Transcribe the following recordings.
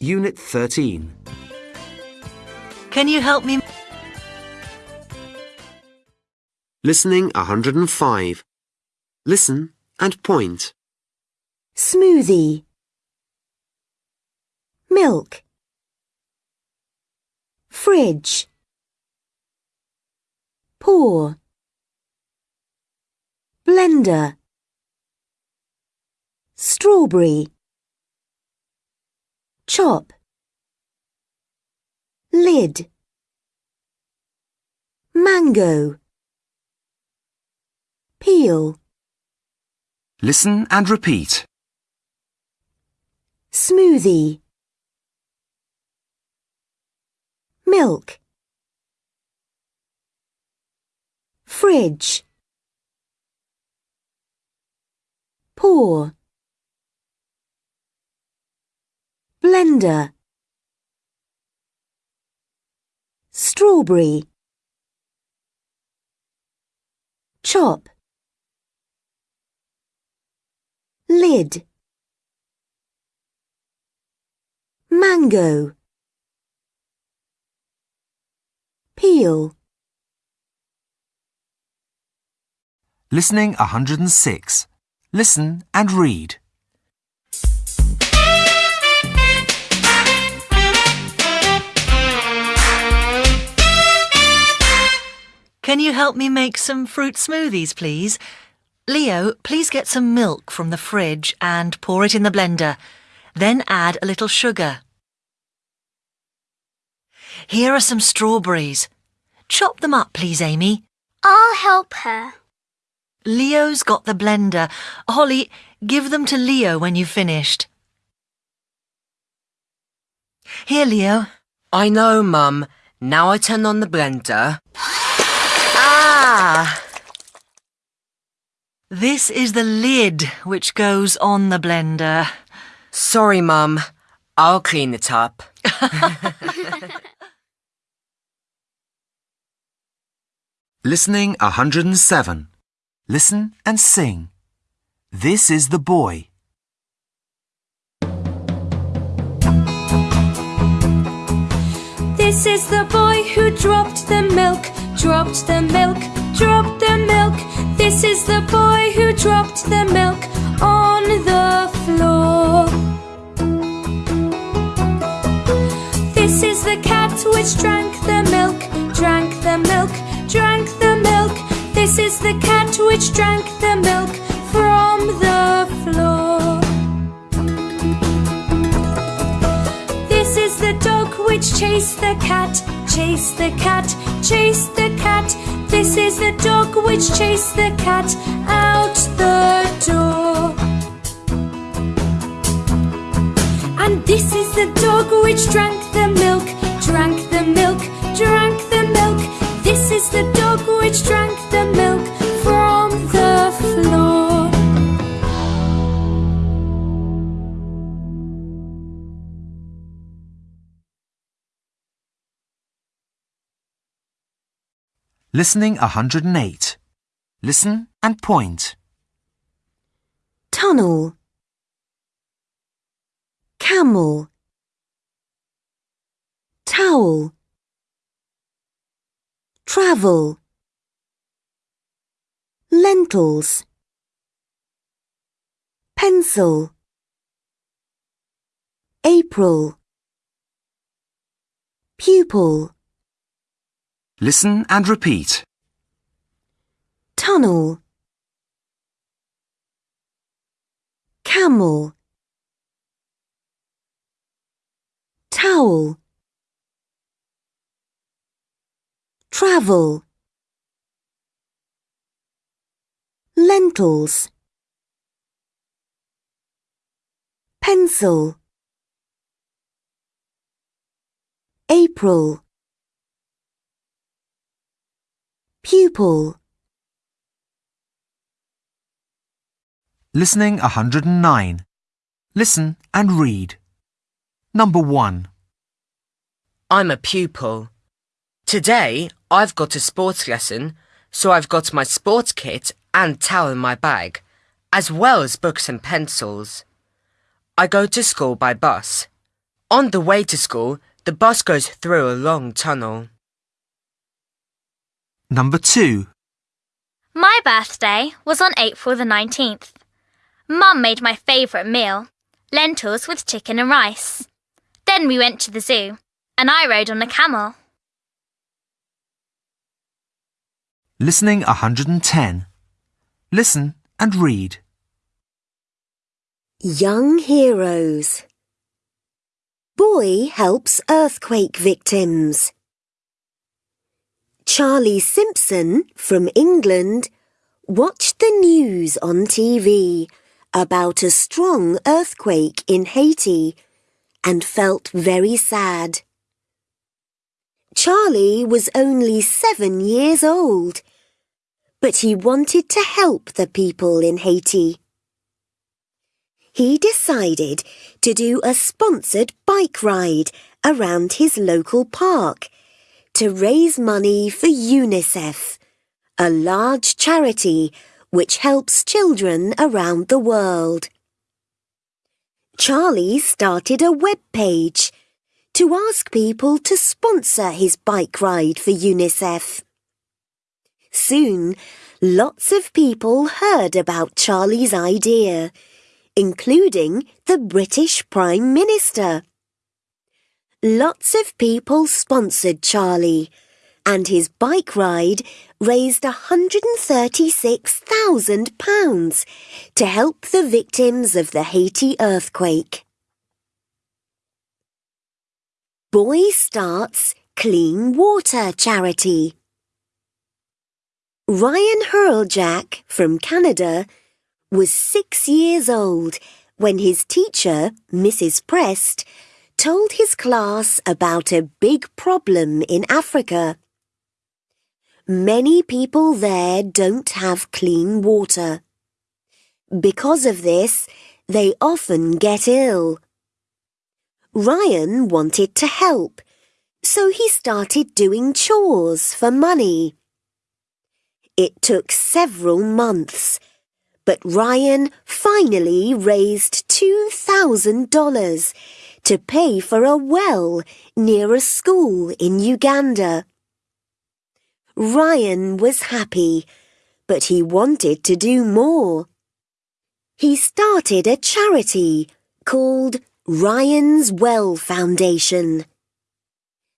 Unit 13. Can you help me? Listening 105. Listen and point. smoothie, milk, fridge, pour, blender, strawberry, chop, lid, mango, peel. Listen and repeat. smoothie. Milk. Fridge. Pour blender. Strawberry. Chop. Lid. Mango. Peel. Listening 106. Listen and read. Can you help me make some fruit smoothies, please? Leo, please get some milk from the fridge and pour it in the blender. Then add a little sugar. Here are some strawberries. Chop them up, please, Amy. I'll help her. Leo's got the blender. Holly, give them to Leo when you've finished. Here, Leo. I know, Mum. Now I turn on the blender. Ah! This is the lid which goes on the blender. Sorry, Mum. I'll clean it up. Listening 107. Listen and sing. This is the boy. This is the boy who dropped the milk, dropped the milk, dropped the milk. This is the boy who dropped the milk on the floor. This is the cat which drank the milk, drank the milk, drank the milk. This is the cat which drank the milk from the floor. This is the dog which chased the cat, chased the cat, chased the cat. This is the dog which chased the cat out the door. And this is the dog which drank the milk, drank the milk, drank the milk. This is the dog which drank the milk Listening 108. Listen and point. tunnel. Camel. Towel. Travel. Lentils. Pencil. April. Pupil Listen and repeat. tunnel. Camel. Towel. Travel. Lentils. Pencil. April pupil Listening 109. Listen and read. Number 1. I'm a pupil. Today, I've got a sports lesson, so I've got my sports kit and towel in my bag, as well as books and pencils. I go to school by bus. On the way to school, the bus goes through a long tunnel. Number 2. My birthday was on April the 19th. Mum made my favourite meal lentils with chicken and rice. Then we went to the zoo, and I rode on a camel. Listening 110. Listen and read. Young Heroes. Boy helps earthquake victims. Charlie Simpson from England watched the news on TV about a strong earthquake in Haiti and felt very sad. Charlie was only seven years old, but he wanted to help the people in Haiti. He decided to do a sponsored bike ride around his local park to raise money for UNICEF, a large charity which helps children around the world. Charlie started a web page to ask people to sponsor his bike ride for UNICEF. Soon, lots of people heard about Charlie's idea, including the British Prime Minister. Lots of people sponsored Charlie, and his bike ride raised £136,000 to help the victims of the Haiti earthquake. Boy starts Clean Water Charity. Ryan Hreljac from Canada was six years old when his teacher, Mrs. Prest, told his class about a big problem in Africa. Many people there don't have clean water. Because of this, they often get ill. Ryan wanted to help, so he started doing chores for money. It took several months, but Ryan finally raised $2,000 to pay for a well near a school in Uganda. Ryan was happy, but he wanted to do more. He started a charity called Ryan's Well Foundation.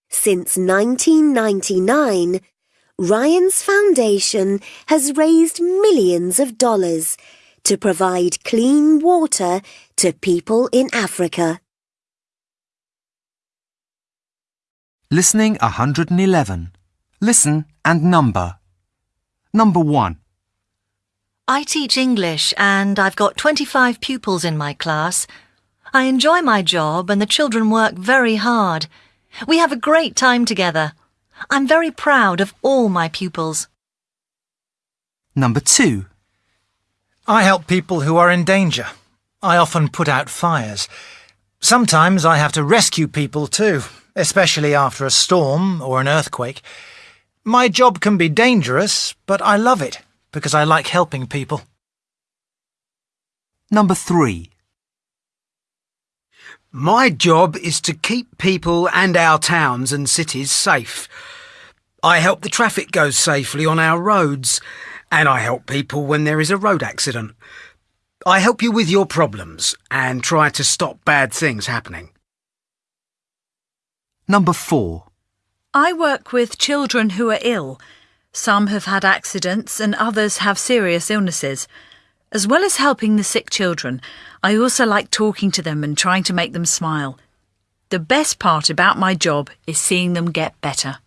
Since 1999, Ryan's Foundation has raised millions of dollars to provide clean water to people in Africa. Listening 111. Listen and number. Number 1. I teach English and I've got 25 pupils in my class. I enjoy my job and the children work very hard. We have a great time together. I'm very proud of all my pupils. Number 2. I help people who are in danger. I often put out fires. Sometimes I have to rescue people too, especially after a storm or an earthquake. My job can be dangerous, but I love it because I like helping people. Number 3. My job is to keep people and our towns and cities safe. I help the traffic go safely on our roads, and I help people when there is a road accident. I help you with your problems and try to stop bad things happening. Number 4. I work with children who are ill. Some have had accidents and others have serious illnesses. As well as helping the sick children, I also like talking to them and trying to make them smile. The best part about my job is seeing them get better.